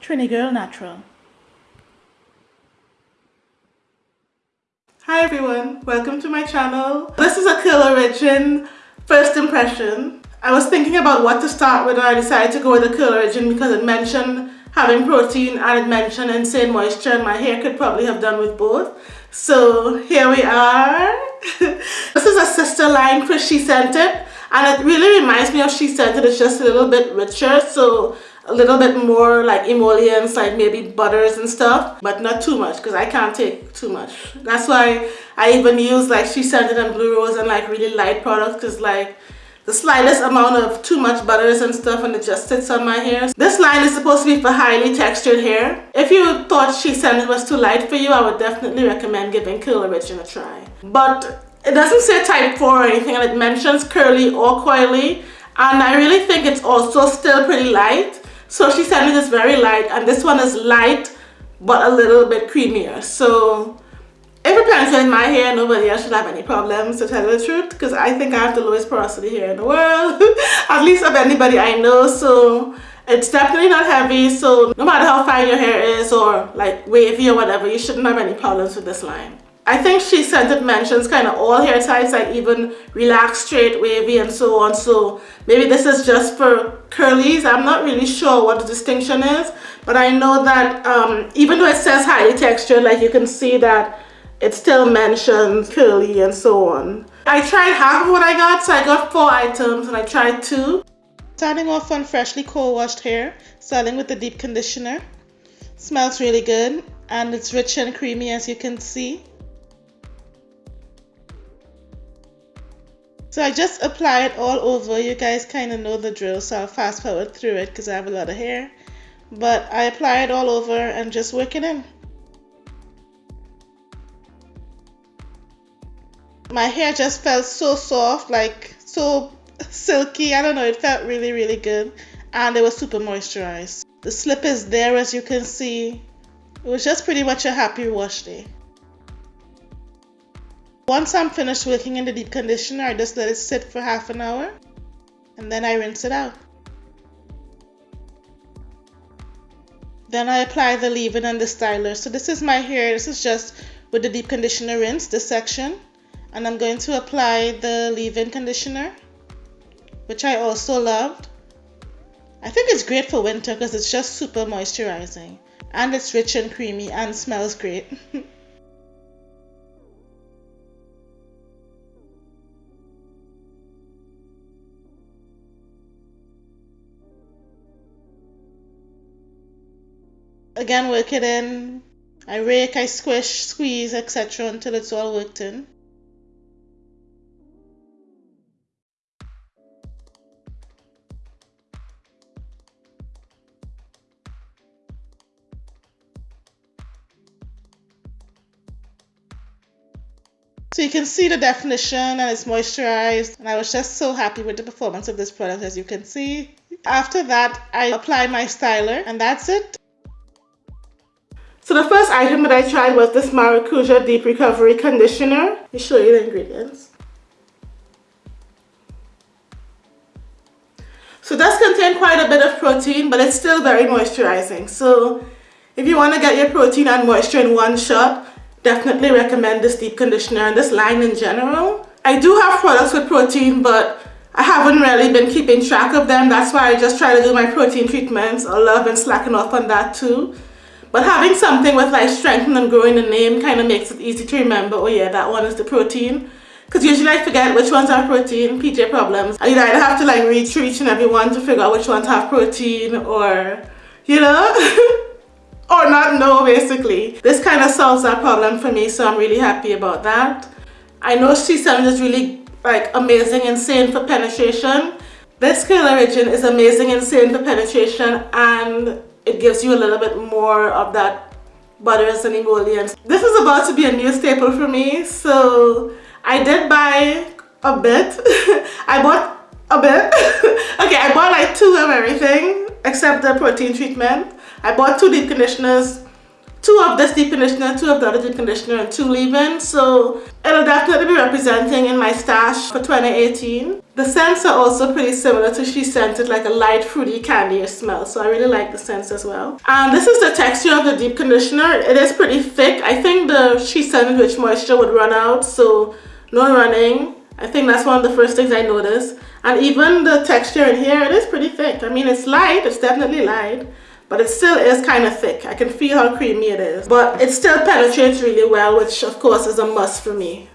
Trini Girl Natural. Hi everyone, welcome to my channel. This is a Curl Origin first impression. I was thinking about what to start with and I decided to go with the Curl Origin because it mentioned having protein and it mentioned insane moisture and my hair could probably have done with both. So here we are. this is a sister line for SheScentIt and it really reminds me of SheScentIt. It's just a little bit richer so a little bit more like emollients like maybe butters and stuff but not too much because I can't take too much. That's why I even use like SheScentIt and Blue Rose and like really light products because like the slightest amount of too much butters and stuff and it just sits on my hair. This line is supposed to be for highly textured hair. If you thought SheScentIt was too light for you, I would definitely recommend giving Curl Origin a try. But it doesn't say type 4 or anything and it mentions curly or coily and I really think it's also still pretty light. So SheScentIt is very light and this one is light but a little bit creamier. So if it penetrates my hair, nobody else should have any problems to tell you the truth because I think I have the lowest porosity hair in the world, at least of anybody I know. So it's definitely not heavy. So no matter how fine your hair is or like wavy or whatever, you shouldn't have any problems with this line. I think SheScentIt mentions kind of all hair types like even relaxed, straight, wavy and so on. So maybe this is just for curlies. I'm not really sure what the distinction is. But I know that um, even though it says highly textured, like you can see that it still mentions curly and so on. I tried half of what I got, so I got four items and I tried two. Starting off on freshly co-washed hair, starting with the deep conditioner. Smells really good and it's rich and creamy as you can see. So I just apply it all over. You guys kind of know the drill, so I'll fast forward through it because I have a lot of hair. But I apply it all over and just work it in. my hair just felt so soft like so silky i don't know it felt really really good and it was super moisturized the slip is there as you can see it was just pretty much a happy wash day once i'm finished working in the deep conditioner i just let it sit for half an hour and then i rinse it out. Then i apply the leave-in and the styler. So this is my hair. This is just with the deep conditioner rinse this section. And I'm going to apply the leave-in conditioner which I also loved. I think it's great for winter because it's just super moisturizing. And it's rich and creamy and smells great again work it in I rake I squish squeeze etc until it's all worked in So you can see the definition and it's moisturized and I was just so happy with the performance of this product as you can see. After that I apply my styler and that's it. So the first item that I tried was this Maracuja Deep Recovery Conditioner. Let me show you the ingredients. So does contain quite a bit of protein but it's still very moisturizing. So if you want to get your protein and moisture in one shot, definitely recommend this deep conditioner and this line in general. I do have products with protein but I haven't really been keeping track of them. That's why I just try to do my protein treatments. I love and slacking off on that too. But having something with like strengthen and growing the name kind of makes it easy to remember, oh yeah, that one is the protein. Because usually I forget which ones are protein, PJ problems. And you know, I either have to like through each and every one to figure out which ones have protein or, you know? or not know basically. This kind of solves that problem for me so I'm really happy about that. I know SheScentIt is really like amazing insane for penetration. This Curl Origin is amazing insane for penetration and it gives you a little bit more of that butters and emollients. This is about to be a new staple for me so I did buy a bit. I bought a bit. okay, I bought like two of everything except the protein treatment I bought two deep conditioners, two of this deep conditioner, two of the other deep conditioner, and two leave-in. So it'll definitely be representing in my stash for 2018. The scents are also pretty similar to SheScentIt, like a light fruity candy smell. So I really like the scents as well. And this is the texture of the deep conditioner. It is pretty thick. I think the SheScentIt Rich Moisture would run out, so no running. I think that's one of the first things I noticed. And even the texture in here, it is pretty thick. I mean, it's light, it's definitely light, but it still is kind of thick. I can feel how creamy it is. But it still penetrates really well, which of course is a must for me.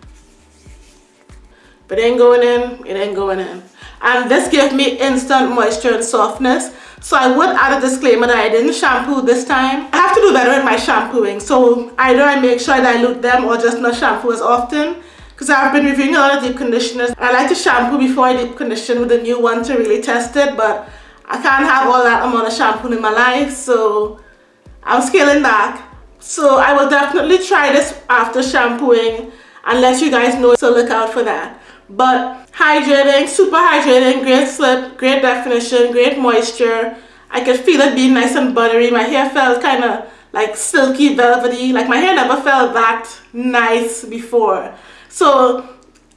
But it ain't going in, it ain't going in. And this gives me instant moisture and softness. So I would add a disclaimer that I didn't shampoo this time. I have to do better in my shampooing. So either I make sure I dilute them or just not shampoo as often because I've been reviewing a lot of deep conditioners. I like to shampoo before I deep condition with a new one to really test it, but I can't have all that amount of shampoo in my life, so I'm scaling back. So I will definitely try this after shampooing and let you guys know, so look out for that. But hydrating, super hydrating, great slip, great definition, great moisture. I could feel it being nice and buttery. My hair felt kind of like silky, velvety. Like my hair never felt that nice before. So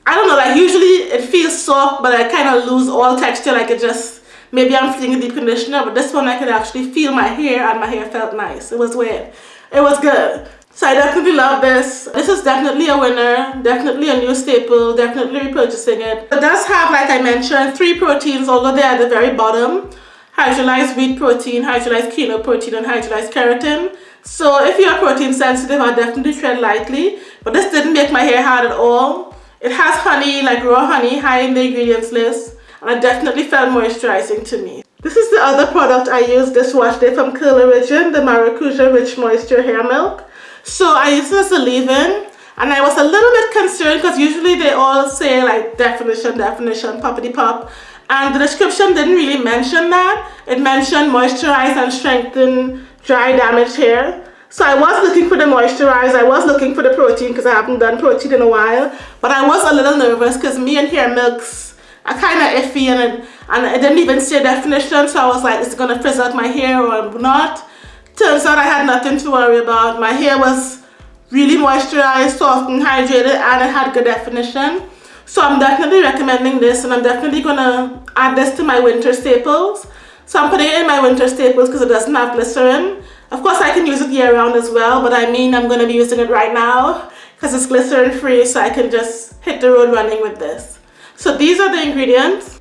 I don't know, like usually it feels soft, but I kind of lose all texture. Like it just, maybe I'm feeling a deep conditioner, but this one I could actually feel my hair and my hair felt nice. It was weird. It was good. So I definitely love this. This is definitely a winner, definitely a new staple, definitely repurchasing it. It does have, like I mentioned, three proteins, although they're at the very bottom. Hydrolyzed wheat protein, hydrolyzed quinoa protein, and hydrolyzed keratin. So if you're protein sensitive, I'll definitely tread lightly. But this didn't make my hair hard at all. It has honey, like raw honey, high in the ingredients list. And it definitely felt moisturizing to me. This is the other product I used this wash day from Curl Origin, the Maracuja Rich Moisture Hair Milk. So I used this as a leave-in. And I was a little bit concerned because usually they all say like definition, definition, poppity pop. And the description didn't really mention that. It mentioned moisturize and strengthen dry damaged hair. So I was looking for the moisturizer, I was looking for the protein because I haven't done protein in a while. But I was a little nervous because me and hair milks are kind of iffy and, and it didn't even see a definition. So I was like, is it going to frizz out my hair or not? Turns out I had nothing to worry about. My hair was really moisturized, soft and hydrated and it had good definition. So I'm definitely recommending this and I'm definitely going to add this to my winter staples. So I'm putting it in my winter staples because it doesn't have glycerin. Of course, I can use it year round as well, but I mean I'm going to be using it right now because it's glycerin free so I can just hit the road running with this. So these are the ingredients.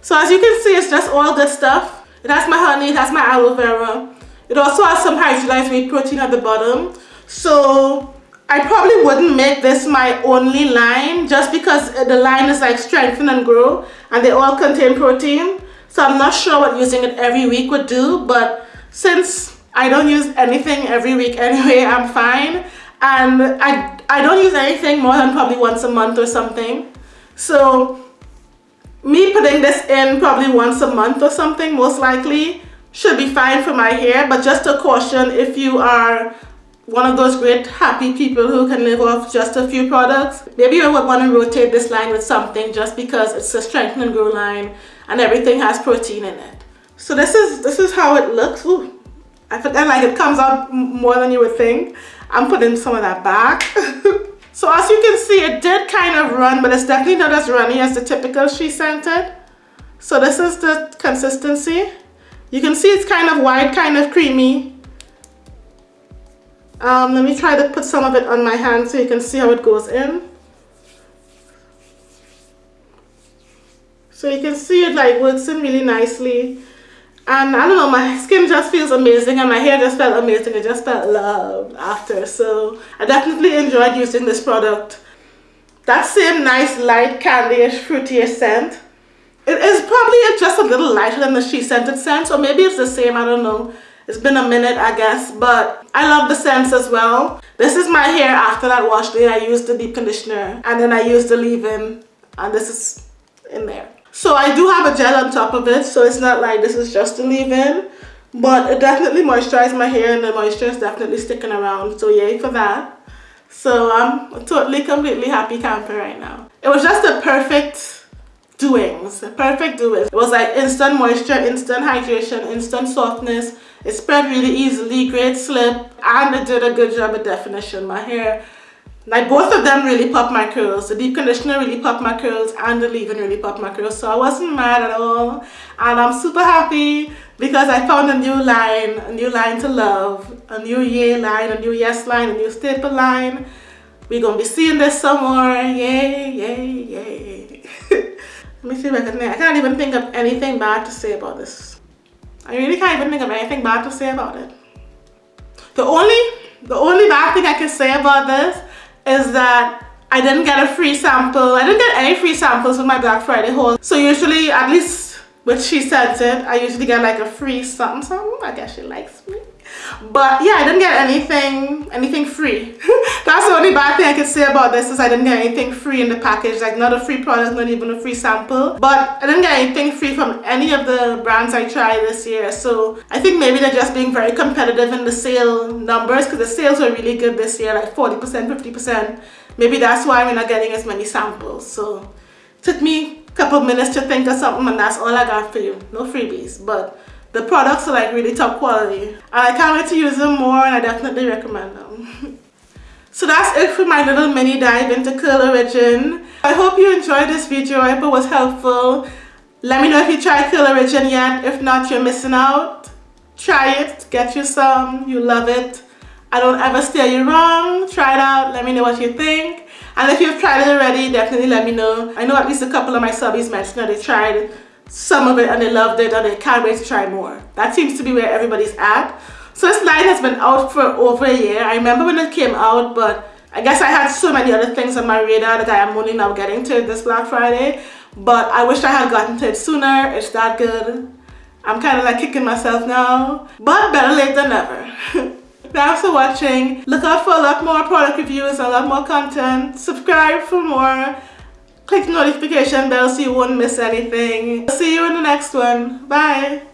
So as you can see, it's just all good stuff. It has my honey, it has my aloe vera. It also has some hydrolyzed wheat protein at the bottom. So I probably wouldn't make this my only line just because the line is like strengthen and grow and they all contain protein. So I'm not sure what using it every week would do, but since I don't use anything every week anyway, I'm fine. And I, I don't use anything more than probably once a month or something. So me putting this in probably once a month or something, most likely, should be fine for my hair. But just a caution, if you are one of those great happy people who can live off just a few products. Maybe you would want to rotate this line with something just because it's a strengthen and grow line and everything has protein in it. So this is this is how it looks. Ooh, I feel like it comes out more than you would think. I'm putting some of that back. so as you can see, it did kind of run, but it's definitely not as runny as the typical SheScentIt. So this is the consistency. You can see it's kind of white, kind of creamy. Um, let me try to put some of it on my hand so you can see how it goes in. So you can see it like works in really nicely. And I don't know, my skin just feels amazing and my hair just felt amazing. It just felt loved after. So I definitely enjoyed using this product. That same nice light candyish fruity scent. It is probably just a little lighter than the SheScentIt scent. So maybe it's the same, I don't know. It's been a minute, I guess, but I love the scents as well. This is my hair after that wash day. I used the deep conditioner and then I used the leave-in and this is in there. So I do have a gel on top of it, so it's not like this is just a leave-in, but it definitely moisturized my hair and the moisture is definitely sticking around, so yay for that. So I'm totally, completely happy camper right now. It was just a perfect doings, perfect doings. It was like instant moisture, instant hydration, instant softness. It spread really easily, great slip, and it did a good job of definition. My hair, like both of them really popped my curls. The deep conditioner really popped my curls and the leave-in really popped my curls. So I wasn't mad at all. And I'm super happy because I found a new line, a new line to love, a new yay line, a new yes line, a new staple line. We're gonna be seeing this somewhere. Yay, yay, yay. Let me see if I can I can't even think of anything bad to say about this. I really can't even think of anything bad to say about it. The only the only bad thing I can say about this is that I didn't get a free sample. I didn't get any free samples with my Black Friday haul. So usually, at least when SheScentIt, I usually get like a free something, something. I guess she likes me. But yeah, I didn't get anything, anything free. That's the only bad thing I can say about this is I didn't get anything free in the package. Like not a free product, not even a free sample. But I didn't get anything free from any of the brands I tried this year. So I think maybe they're just being very competitive in the sale numbers because the sales were really good this year, like 40%, 50%. Maybe that's why we're not getting as many samples. So took me a couple minutes to think of something and that's all I got for you. No freebies. But the products are like really top quality. And I can't wait to use them more and I definitely recommend them. so that's it for my little mini dive into Curl Origin. I hope you enjoyed this video. I hope it was helpful. Let me know if you tried Curl Origin yet. If not, you're missing out. Try it. Get you some. You love it. I don't ever steer you wrong. Try it out. Let me know what you think. And if you've tried it already, definitely let me know. I know at least a couple of my subbies mentioned that they tried some of it and they loved it and they can't wait to try more. That seems to be where everybody's at. So this line has been out for over a year. I remember when it came out, but I guess I had so many other things on my radar that I am only now getting to this Black Friday. But I wish I had gotten to it sooner. It's that good. I'm kind of like kicking myself now. But better late than never. Thanks for watching. Look out for a lot more product reviews, a lot more content. Subscribe for more. Click notification bell so you won't miss anything. See you in the next one. Bye.